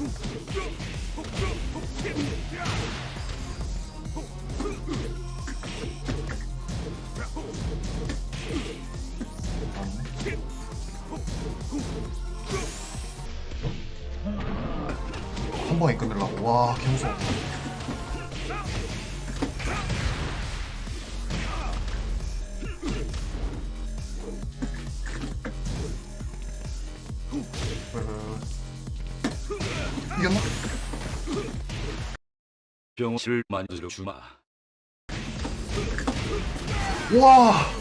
한 번에 끝내려고 와 개무서워 왜. 이겼나? 병실을 만들어 주마. 와